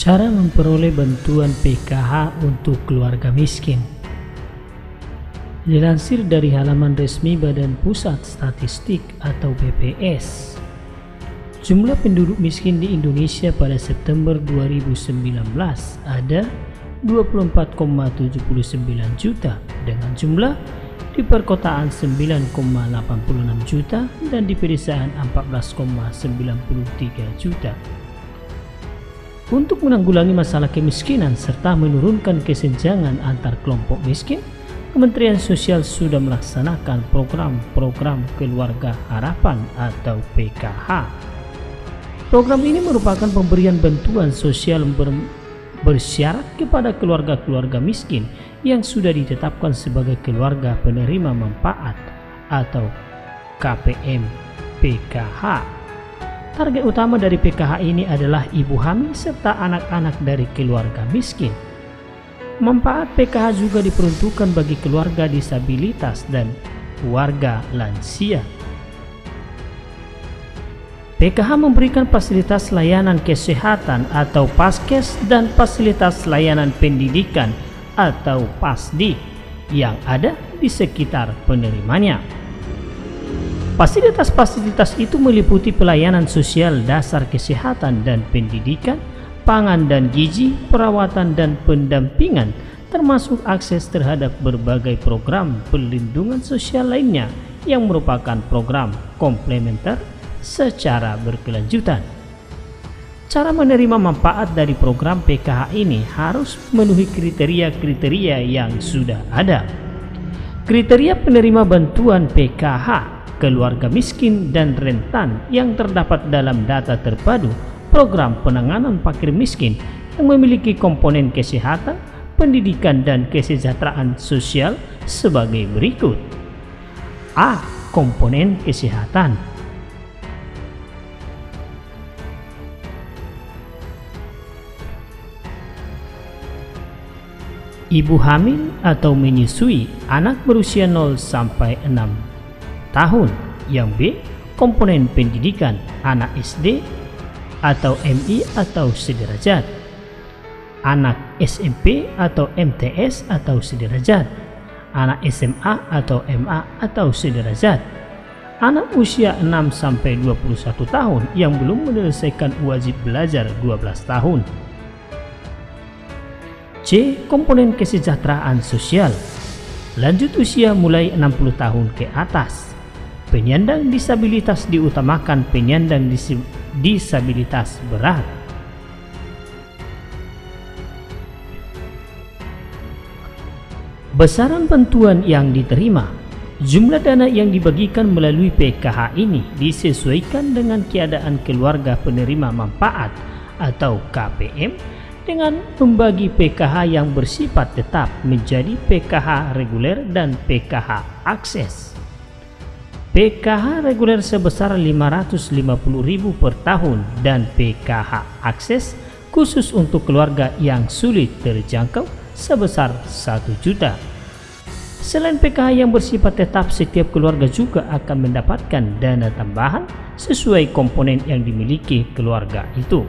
Cara memperoleh bantuan PKH untuk keluarga miskin Dilansir dari halaman resmi Badan Pusat Statistik atau BPS, jumlah penduduk miskin di Indonesia pada September 2019 ada 24,79 juta dengan jumlah di perkotaan 9,86 juta dan di pedesaan 14,93 juta. Untuk menanggulangi masalah kemiskinan serta menurunkan kesenjangan antar kelompok miskin, Kementerian Sosial sudah melaksanakan program-program Keluarga Harapan atau PKH. Program ini merupakan pemberian bantuan sosial ber bersyarat kepada keluarga-keluarga miskin yang sudah ditetapkan sebagai keluarga penerima manfaat atau KPM PKH Target utama dari PKH ini adalah ibu hamil serta anak-anak dari keluarga miskin. Manfaat PKH juga diperuntukkan bagi keluarga disabilitas dan warga lansia. PKH memberikan fasilitas layanan kesehatan atau paskes dan fasilitas layanan pendidikan atau PASDI yang ada di sekitar penerimanya. Fasilitas-fasilitas itu meliputi pelayanan sosial dasar kesehatan dan pendidikan, pangan dan gizi, perawatan dan pendampingan, termasuk akses terhadap berbagai program perlindungan sosial lainnya yang merupakan program komplementer secara berkelanjutan. Cara menerima manfaat dari program PKH ini harus memenuhi kriteria-kriteria yang sudah ada. Kriteria penerima bantuan PKH keluarga miskin dan rentan yang terdapat dalam data terpadu program penanganan fakir miskin yang memiliki komponen kesehatan, pendidikan dan kesejahteraan sosial sebagai berikut. A. Komponen kesehatan Ibu hamil atau menyusui anak berusia 0 sampai 6 tahun. Yang B. Komponen pendidikan anak SD atau MI atau sederajat. Anak SMP atau MTS atau sederajat. Anak SMA atau MA atau sederajat. Anak usia 6 sampai 21 tahun yang belum menyelesaikan wajib belajar 12 tahun. C. Komponen kesejahteraan sosial Lanjut usia mulai 60 tahun ke atas Penyandang disabilitas diutamakan penyandang disabilitas berat. Besaran bantuan yang diterima Jumlah dana yang dibagikan melalui PKH ini disesuaikan dengan keadaan keluarga penerima manfaat atau KPM dengan membagi PKH yang bersifat tetap menjadi PKH reguler dan PKH akses. PKH reguler sebesar 550.000 per tahun dan PKH akses khusus untuk keluarga yang sulit terjangkau sebesar 1 juta. Selain PKH yang bersifat tetap, setiap keluarga juga akan mendapatkan dana tambahan sesuai komponen yang dimiliki keluarga itu.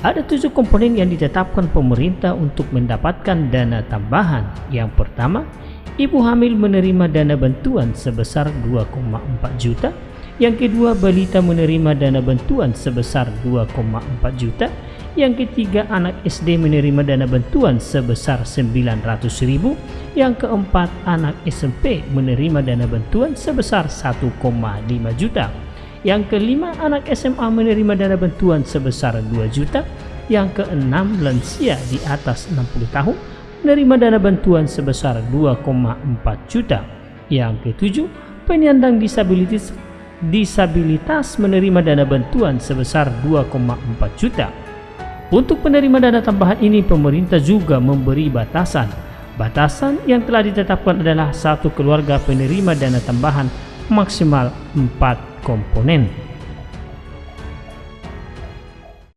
Ada tujuh komponen yang ditetapkan pemerintah untuk mendapatkan dana tambahan. Yang pertama, ibu hamil menerima dana bantuan sebesar 2,4 juta. Yang kedua, balita menerima dana bantuan sebesar 2,4 juta. Yang ketiga, anak SD menerima dana bantuan sebesar 900 ribu. Yang keempat, anak SMP menerima dana bantuan sebesar 1,5 juta. Yang kelima, anak SMA menerima dana bantuan sebesar 2 juta. Yang keenam, lansia di atas 60 tahun menerima dana bantuan sebesar 2,4 juta. Yang ketujuh, penyandang disabilitas disabilitas menerima dana bantuan sebesar 2,4 juta. Untuk penerima dana tambahan ini pemerintah juga memberi batasan. Batasan yang telah ditetapkan adalah satu keluarga penerima dana tambahan maksimal 4 komponen.